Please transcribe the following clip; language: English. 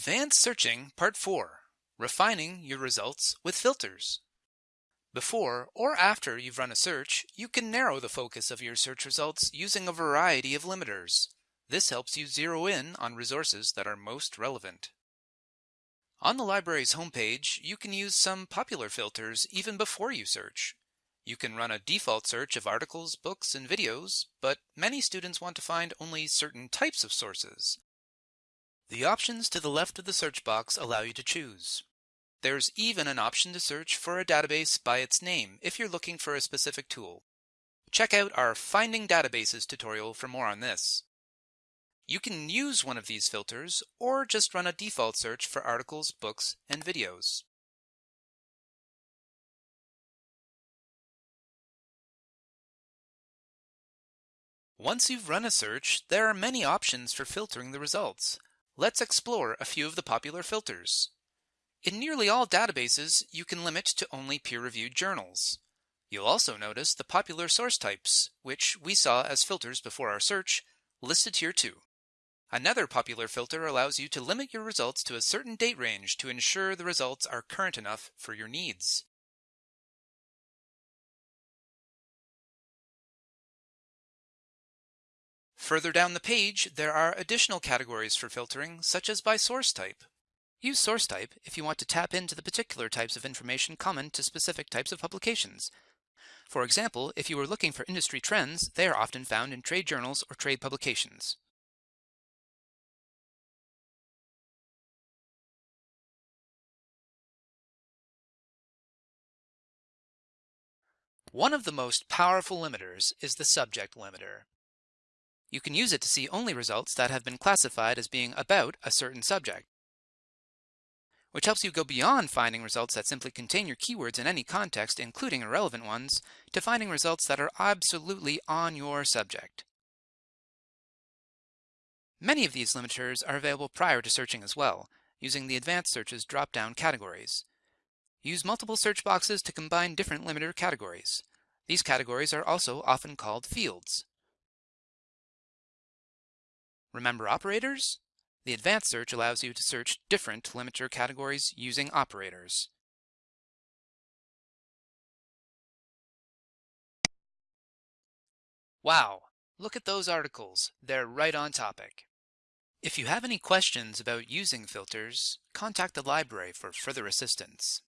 Advanced Searching Part 4 Refining Your Results with Filters. Before or after you've run a search, you can narrow the focus of your search results using a variety of limiters. This helps you zero in on resources that are most relevant. On the library's homepage, you can use some popular filters even before you search. You can run a default search of articles, books, and videos, but many students want to find only certain types of sources. The options to the left of the search box allow you to choose. There's even an option to search for a database by its name if you're looking for a specific tool. Check out our Finding Databases tutorial for more on this. You can use one of these filters or just run a default search for articles, books, and videos. Once you've run a search, there are many options for filtering the results. Let's explore a few of the popular filters. In nearly all databases, you can limit to only peer-reviewed journals. You'll also notice the popular source types, which we saw as filters before our search, listed here too. Another popular filter allows you to limit your results to a certain date range to ensure the results are current enough for your needs. Further down the page, there are additional categories for filtering, such as by source type. Use source type if you want to tap into the particular types of information common to specific types of publications. For example, if you are looking for industry trends, they are often found in trade journals or trade publications. One of the most powerful limiters is the subject limiter. You can use it to see only results that have been classified as being about a certain subject, which helps you go beyond finding results that simply contain your keywords in any context, including irrelevant ones, to finding results that are absolutely on your subject. Many of these limiters are available prior to searching as well, using the Advanced Searches drop-down categories. Use multiple search boxes to combine different limiter categories. These categories are also often called fields. Remember operators? The advanced search allows you to search different limiter categories using operators. Wow, look at those articles. They're right on topic. If you have any questions about using filters, contact the library for further assistance.